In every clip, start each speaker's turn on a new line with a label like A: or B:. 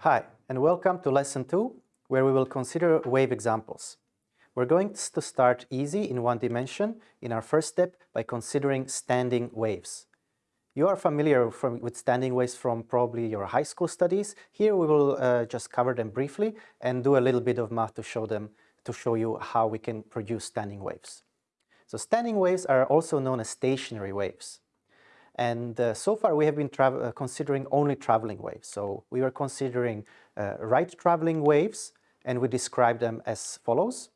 A: Hi, and welcome to Lesson 2, where we will consider wave examples. We're going to start easy in one dimension in our first step by considering standing waves. You are familiar from, with standing waves from probably your high school studies. Here we will uh, just cover them briefly and do a little bit of math to show them, to show you how we can produce standing waves. So standing waves are also known as stationary waves. And uh, so far we have been uh, considering only traveling waves. So we were considering uh, right traveling waves and we described them as follows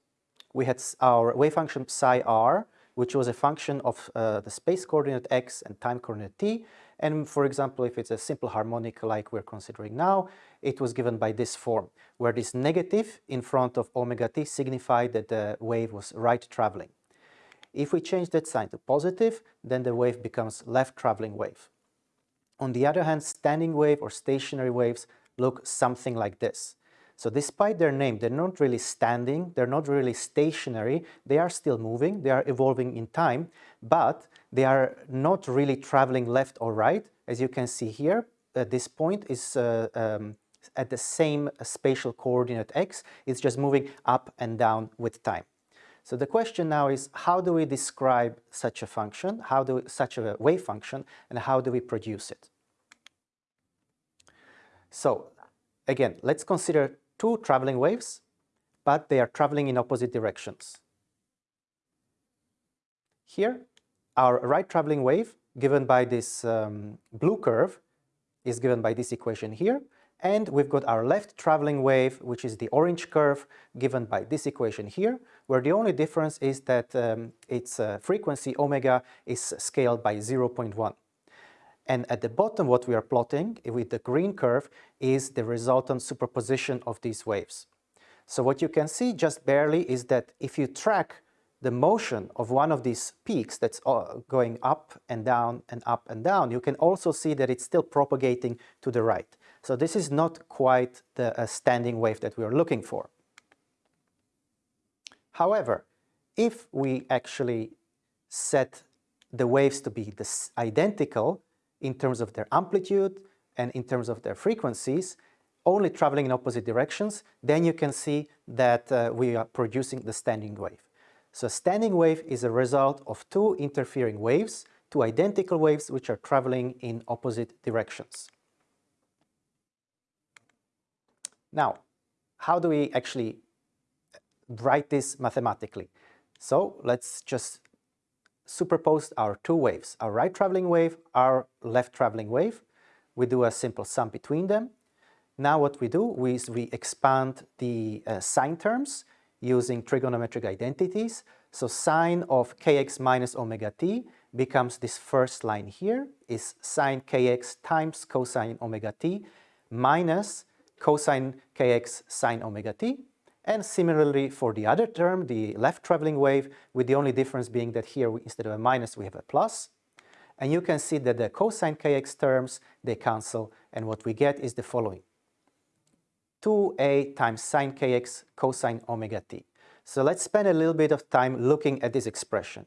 A: we had our wave function psi r, which was a function of uh, the space coordinate x and time coordinate t. And for example, if it's a simple harmonic like we're considering now, it was given by this form, where this negative in front of omega t signified that the wave was right traveling. If we change that sign to positive, then the wave becomes left traveling wave. On the other hand, standing wave or stationary waves look something like this. So despite their name, they're not really standing, they're not really stationary, they are still moving, they are evolving in time, but they are not really traveling left or right. As you can see here, at this point is uh, um, at the same spatial coordinate x, it's just moving up and down with time. So the question now is how do we describe such a function, how do we, such a wave function, and how do we produce it? So again, let's consider two traveling waves, but they are traveling in opposite directions. Here, our right traveling wave, given by this um, blue curve, is given by this equation here, and we've got our left traveling wave, which is the orange curve, given by this equation here, where the only difference is that um, its uh, frequency omega is scaled by 0.1. And at the bottom, what we are plotting with the green curve is the resultant superposition of these waves. So what you can see just barely is that if you track the motion of one of these peaks that's uh, going up and down and up and down, you can also see that it's still propagating to the right. So this is not quite the uh, standing wave that we are looking for. However, if we actually set the waves to be identical, in terms of their amplitude and in terms of their frequencies, only traveling in opposite directions, then you can see that uh, we are producing the standing wave. So standing wave is a result of two interfering waves, two identical waves which are traveling in opposite directions. Now, how do we actually write this mathematically? So let's just superpose our two waves, our right traveling wave, our left traveling wave. We do a simple sum between them. Now what we do is we expand the uh, sine terms using trigonometric identities. So sine of kx minus omega t becomes this first line here is sine kx times cosine omega t minus cosine kx sine omega t and similarly for the other term, the left traveling wave, with the only difference being that here we, instead of a minus we have a plus. And you can see that the cosine kx terms, they cancel, and what we get is the following. 2a times sine kx cosine omega t. So let's spend a little bit of time looking at this expression.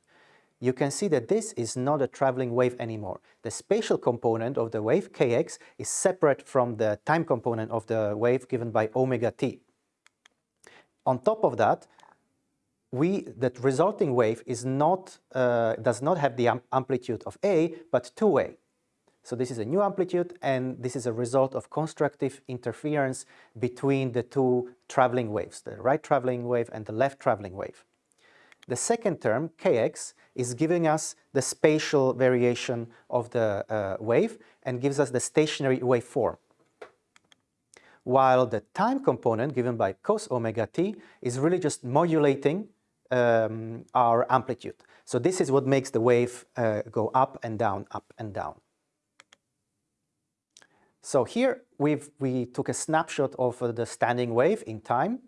A: You can see that this is not a traveling wave anymore. The spatial component of the wave kx is separate from the time component of the wave given by omega t. On top of that, we, that resulting wave is not, uh, does not have the amplitude of A, but 2A. So this is a new amplitude and this is a result of constructive interference between the two traveling waves, the right traveling wave and the left traveling wave. The second term, kx, is giving us the spatial variation of the uh, wave and gives us the stationary waveform while the time component given by cos omega t is really just modulating um, our amplitude. So this is what makes the wave uh, go up and down, up and down. So here we've, we took a snapshot of uh, the standing wave in time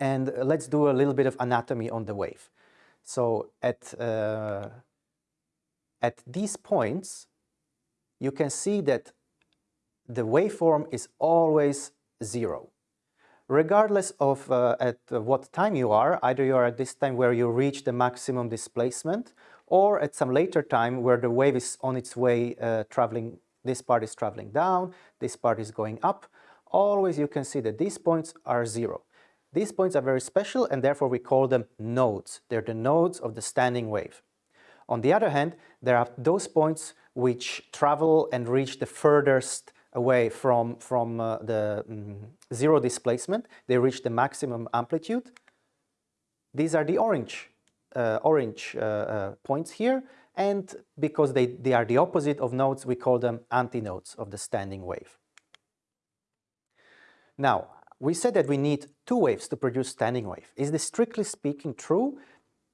A: and let's do a little bit of anatomy on the wave. So at, uh, at these points you can see that the waveform is always zero. Regardless of uh, at what time you are, either you are at this time where you reach the maximum displacement or at some later time where the wave is on its way uh, traveling this part is traveling down, this part is going up, always you can see that these points are zero. These points are very special and therefore we call them nodes. They're the nodes of the standing wave. On the other hand, there are those points which travel and reach the furthest away from, from uh, the mm, zero displacement. They reach the maximum amplitude. These are the orange, uh, orange uh, uh points here. And because they, they are the opposite of nodes, we call them antinodes of the standing wave. Now, we said that we need two waves to produce standing wave. Is this strictly speaking true?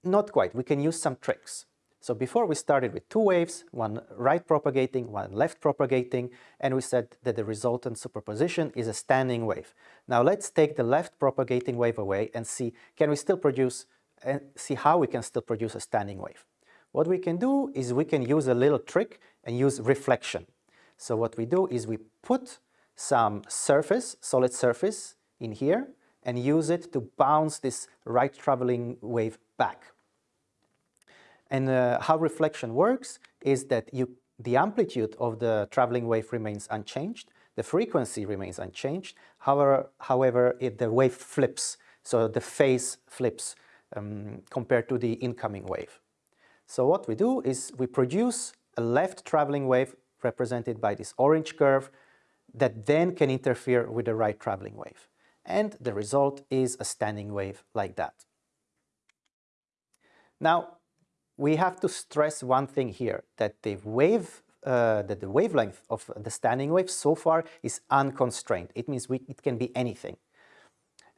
A: Not quite. We can use some tricks. So before we started with two waves, one right propagating, one left propagating, and we said that the resultant superposition is a standing wave. Now let's take the left propagating wave away and see can we still produce and see how we can still produce a standing wave. What we can do is we can use a little trick and use reflection. So what we do is we put some surface, solid surface in here and use it to bounce this right traveling wave back. And uh, how reflection works is that you, the amplitude of the traveling wave remains unchanged, the frequency remains unchanged, however, however it, the wave flips, so the phase flips um, compared to the incoming wave. So what we do is we produce a left traveling wave represented by this orange curve that then can interfere with the right traveling wave. And the result is a standing wave like that. Now, we have to stress one thing here, that the wave uh, that the wavelength of the standing wave so far is unconstrained. It means we, it can be anything.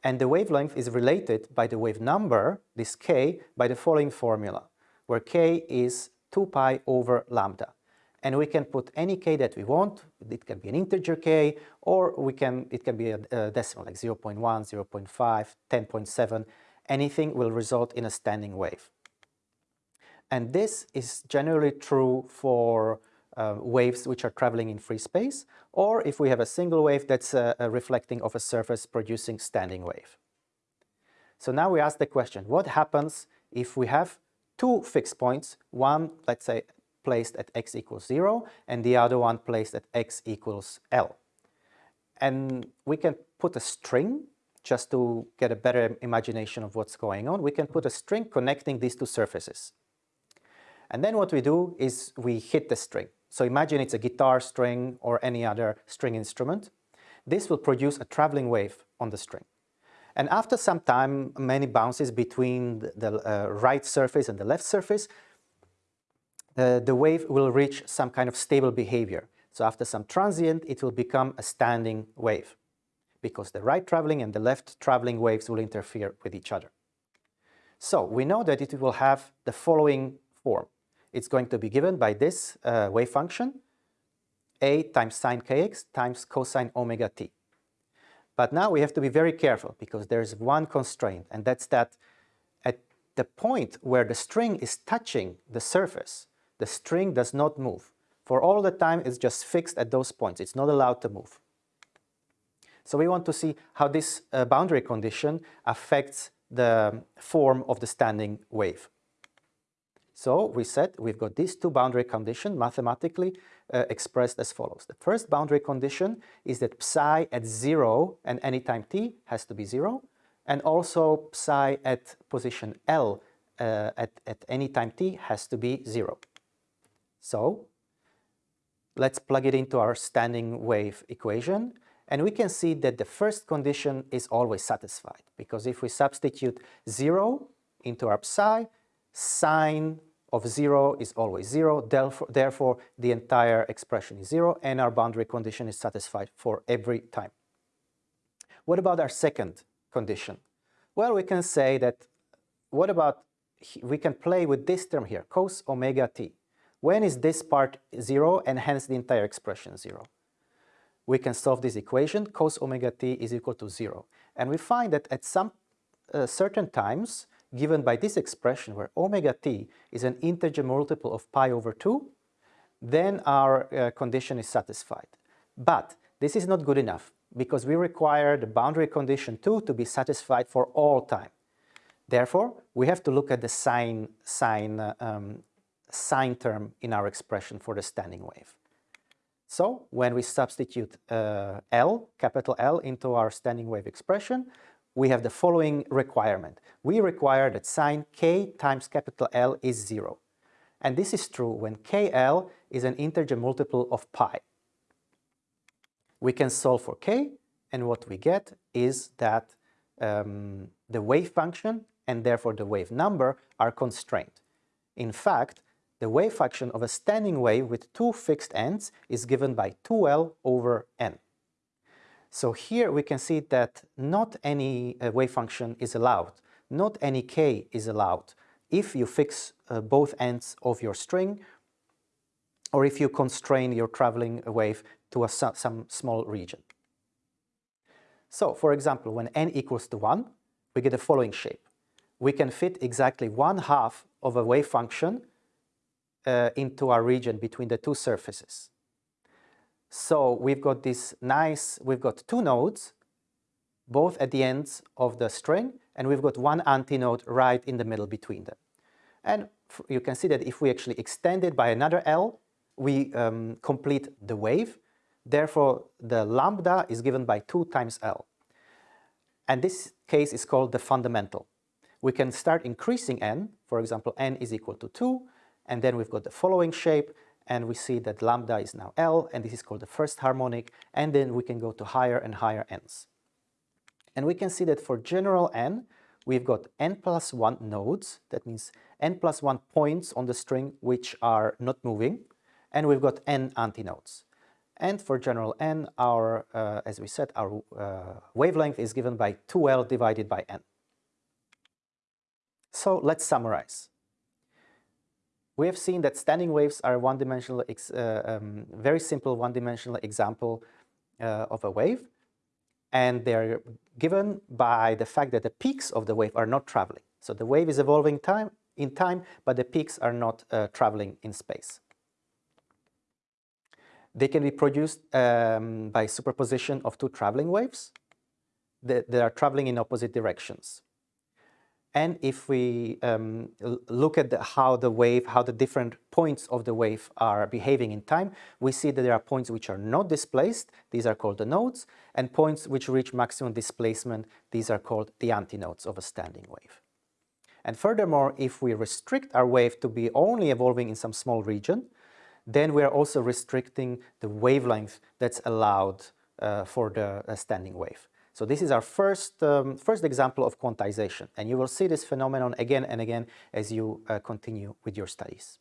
A: And the wavelength is related by the wave number, this k, by the following formula, where k is 2 pi over lambda. And we can put any k that we want. It can be an integer k, or we can it can be a, a decimal like 0 0.1, 0 0.5, 10.7. Anything will result in a standing wave. And this is generally true for uh, waves which are traveling in free space, or if we have a single wave that's uh, reflecting off a surface producing standing wave. So now we ask the question, what happens if we have two fixed points, one, let's say, placed at x equals 0, and the other one placed at x equals L. And we can put a string, just to get a better imagination of what's going on, we can put a string connecting these two surfaces. And then what we do is we hit the string. So imagine it's a guitar string or any other string instrument. This will produce a traveling wave on the string. And after some time, many bounces between the, uh, right surface and the left surface, uh, the wave will reach some kind of stable behavior. So after some transient, it will become a standing wave because the right traveling and the left traveling waves will interfere with each other. So we know that it will have the following form it's going to be given by this uh, wave function, a times sine kx times cosine omega t. But now we have to be very careful because there's one constraint, and that's that at the point where the string is touching the surface, the string does not move. For all the time, it's just fixed at those points. It's not allowed to move. So we want to see how this uh, boundary condition affects the form of the standing wave. So we said we've got these two boundary conditions mathematically uh, expressed as follows. The first boundary condition is that psi at zero and any time t has to be zero, and also psi at position L uh, at, at any time t has to be zero. So let's plug it into our standing wave equation and we can see that the first condition is always satisfied because if we substitute zero into our psi, sine of 0 is always 0, therefore the entire expression is 0 and our boundary condition is satisfied for every time. What about our second condition? Well, we can say that, what about, we can play with this term here, cos omega t. When is this part 0 and hence the entire expression 0? We can solve this equation, cos omega t is equal to 0. And we find that at some uh, certain times, given by this expression where omega t is an integer multiple of pi over 2, then our uh, condition is satisfied. But this is not good enough because we require the boundary condition 2 to be satisfied for all time. Therefore, we have to look at the sine, sine, uh, um, sine term in our expression for the standing wave. So when we substitute uh, L, capital L, into our standing wave expression, we have the following requirement. We require that sine k times capital L is zero. And this is true when kl is an integer multiple of pi. We can solve for k, and what we get is that um, the wave function and therefore the wave number are constrained. In fact, the wave function of a standing wave with two fixed ends is given by 2L over n. So here we can see that not any uh, wave function is allowed, not any k is allowed if you fix uh, both ends of your string or if you constrain your traveling wave to a, some small region. So, for example, when n equals to 1, we get the following shape. We can fit exactly one half of a wave function uh, into our region between the two surfaces. So we've got this nice, we've got two nodes, both at the ends of the string, and we've got one antinode right in the middle between them. And you can see that if we actually extend it by another L, we um, complete the wave. Therefore, the lambda is given by 2 times L. And this case is called the fundamental. We can start increasing n, for example, n is equal to 2, and then we've got the following shape, and we see that lambda is now L, and this is called the first harmonic, and then we can go to higher and higher n's. And we can see that for general n, we've got n plus 1 nodes, that means n plus 1 points on the string which are not moving, and we've got n antinodes. And for general n, our, uh, as we said, our uh, wavelength is given by 2L divided by n. So let's summarize. We have seen that standing waves are one-dimensional, uh, um, very simple one-dimensional example uh, of a wave, and they're given by the fact that the peaks of the wave are not traveling. So the wave is evolving time in time, but the peaks are not uh, traveling in space. They can be produced um, by superposition of two traveling waves that, that are traveling in opposite directions. And if we um, look at the, how the wave, how the different points of the wave are behaving in time, we see that there are points which are not displaced, these are called the nodes, and points which reach maximum displacement, these are called the antinodes of a standing wave. And furthermore, if we restrict our wave to be only evolving in some small region, then we are also restricting the wavelength that's allowed uh, for the uh, standing wave. So this is our first, um, first example of quantization, and you will see this phenomenon again and again as you uh, continue with your studies.